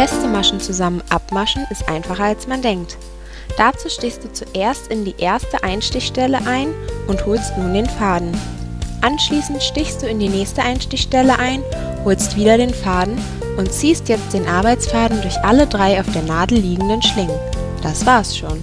Feste Maschen zusammen abmaschen ist einfacher als man denkt. Dazu stichst du zuerst in die erste Einstichstelle ein und holst nun den Faden. Anschließend stichst du in die nächste Einstichstelle ein, holst wieder den Faden und ziehst jetzt den Arbeitsfaden durch alle drei auf der Nadel liegenden Schlingen. Das war's schon.